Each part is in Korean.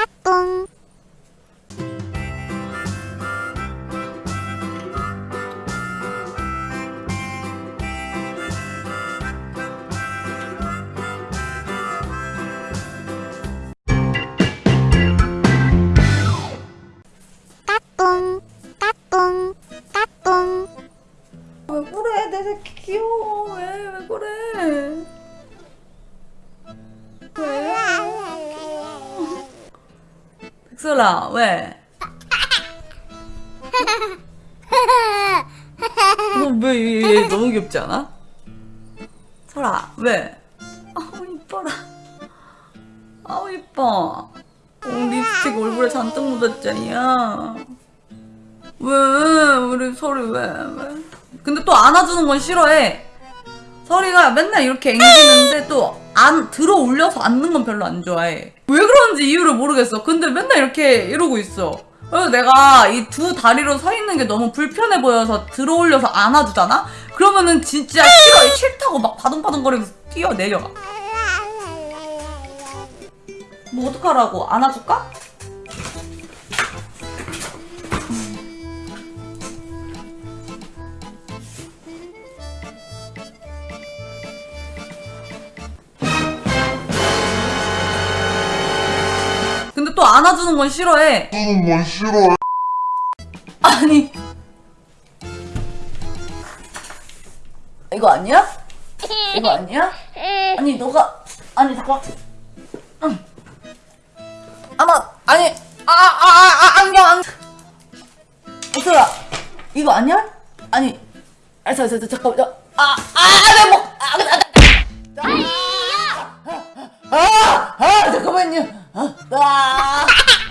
까꿍 까꿍 까꿍 까꿍 왜 그래? 내 새끼 귀여워. 왜 왜 그래 백설아 왜? 너왜 너무 귀엽지 않아? 설아 왜? 아우 이뻐라 아우 이뻐 어, 립스틱 얼굴에 잔뜩 묻었잖냐 왜 우리 설이 왜 왜? 근데 또 안아주는 건 싫어해 설이가 맨날 이렇게 앵기는데 또 안 들어 올려서 앉는 건 별로 안 좋아해. 왜 그런지 이유를 모르겠어. 근데 맨날 이렇게 이러고 있어. 그래서 내가 이 두 다리로 서 있는 게 너무 불편해 보여서 들어 올려서 안아주잖아? 그러면은 진짜 싫어. 싫다고 막 바둥바둥거리면서 뛰어내려가. 뭐 어떡하라고? 안아줄까? 또 안아주는 건 싫어해 하는 건 싫어해. 아니 이거 아니야? 이거 아니야? 아니 너가 아니 잠깐 응. 아마 아니 아아아 아, 안경 안경 어서라 이거 아니야? 아니 아 저, 저, 저, 잠깐만 아아내목 아, 아, 아,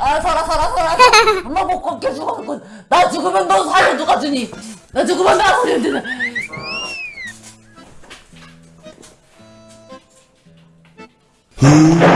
아, 살아, 살아, 살아. 엄마 못 걷게 죽었고. 나 죽으면 너 살려 누가 주니? 나 죽으면 나 살려 주니? 음.